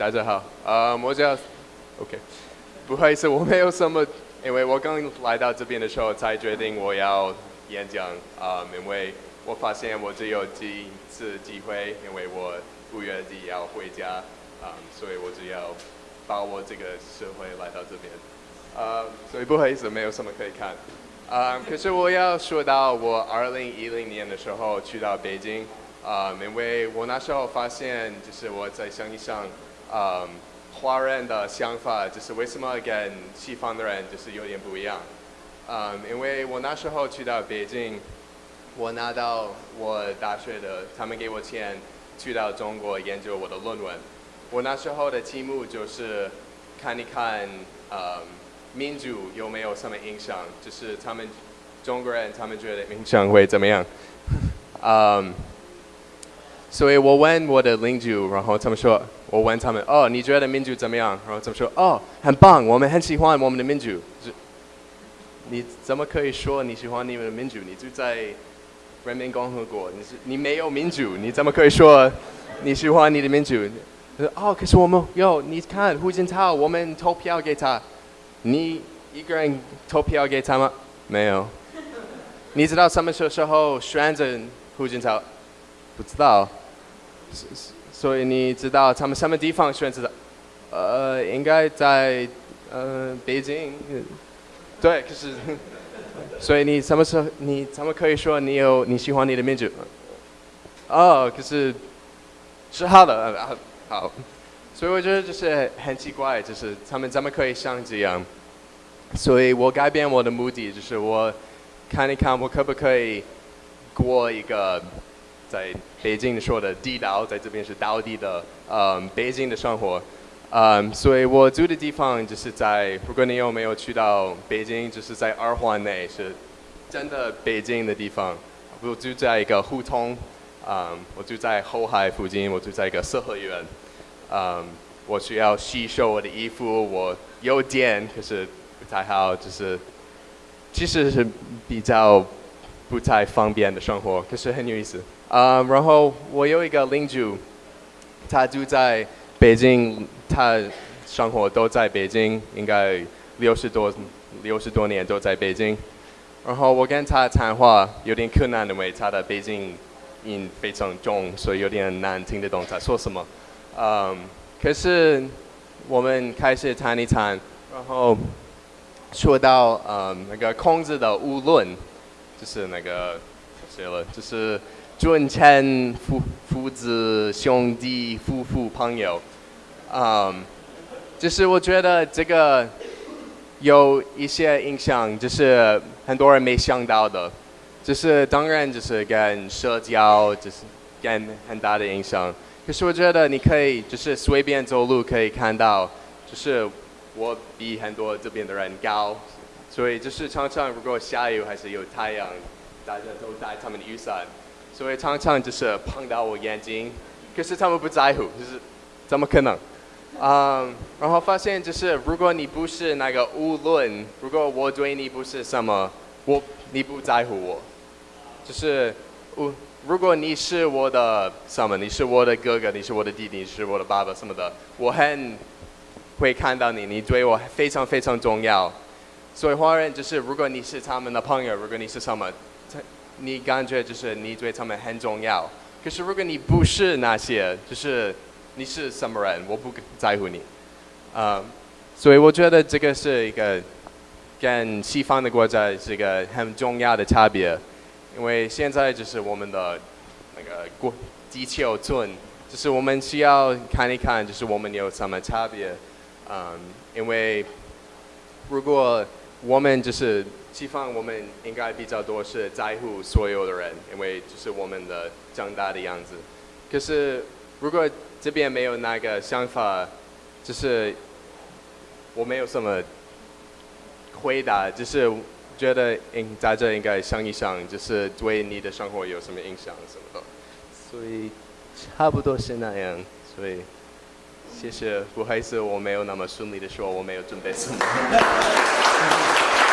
大家好，呃，我叫，OK，不好意思，我没有什么，因为我刚来到这边的时候才决定我要演讲，啊，因为我发现我只有几次机会，因为我五月底要回家，啊，所以我只要把握这个社会来到这边，啊，所以不好意思，没有什么可以看，啊，可是我要说到我二零一零年的时候去到北京。啊，因为我那时候发现，就是我在想一想，啊，华人的想法就是为什么跟西方的人就是有点不一样。啊，因为我那时候去到北京，我拿到我大学的，他们给我钱去到中国研究我的论文。我那时候的题目就是看一看，啊，民主有没有什么影响，就是他们中国人他们觉得影响会怎么样？嗯。所以我问我的邻居，然后他们说，我问他们，哦，你觉得民主怎么样？然后他们说，哦，很棒，我们很喜欢我们的民主。你怎么可以说你喜欢你们的民主？你住在人民共和国，你是你没有民主，你怎么可以说你喜欢你的民主？哦，可是我们有，你看胡锦涛，我们投票给他，你一个人投票给他吗？没有。你知道什么时候选择胡锦涛？不知道。所以你知道他们什么地方选择的？呃，应该在呃北京。对，可是，所以你什么时候你怎么可以说你有你喜欢你的民主？哦，可是是好的，好。所以我觉得就是很奇怪，就是他们怎么可以像这样？所以我改变我的目的，就是我看一看我可不可以过一个。在北京说的地道，在这边是道地的，嗯，北京的生活，嗯，所以我住的地方就是在，如果你有没有去到北京，就是在二环内，是真的北京的地方。我住在一个胡同，嗯，我住在后海附近，我住在一个四合院，嗯，我需要洗收我的衣服，我有电，可是不太好，就是其实是比较不太方便的生活，可是很有意思。啊，然后我有一个邻居，他住在北京，他生活都在北京，应该六十多六十多年都在北京。然后我跟他谈话有点困难，因为他的北京音非常重，所以有点难听得懂他说什么。嗯，可是我们开始谈一谈，然后说到嗯那个孔子的《物论》，就是那个写了，就是。尊称父父子兄弟夫妇朋友，嗯，就是我觉得这个有一些影响，就是很多人没想到的，就是当然就是跟社交就是跟很大的影响。可是我觉得你可以就是随便走路可以看到，就是我比很多这边的人高，所以就是常常如果下雨还是有太阳，大家都带他们的雨伞。所以常常就是碰到我眼睛，可是他们不在乎，就是怎么可能？嗯，然后发现就是如果你不是那个无论，如果我对你不是什么，我你不在乎我，就是我如果你是我的什么，你是我的哥哥，你是我的弟弟，你是我的爸爸什么的，我很会看到你，你对我非常非常重要。所以华人就是如果你是他们的朋友，如果你是什么。你感觉就是你对他们很重要，可是如果你不是那些，就是你是什么人，我不在乎你，啊，所以我觉得这个是一个跟西方的国家是一个很重要的差别，因为现在就是我们的那个国地球村，就是我们需要看一看，就是我们有什么差别，嗯，因为如果我们就是。西方我们应该比较多是在乎所有的人，因为就是我们的长大的样子。可是如果这边没有那个想法，就是我没有什么回答，就是觉得应在这应该想一想，就是对你的生活有什么影响什么的。所以差不多是那样。所以谢谢，不好意思，我没有那么顺利的说，我没有准备什么。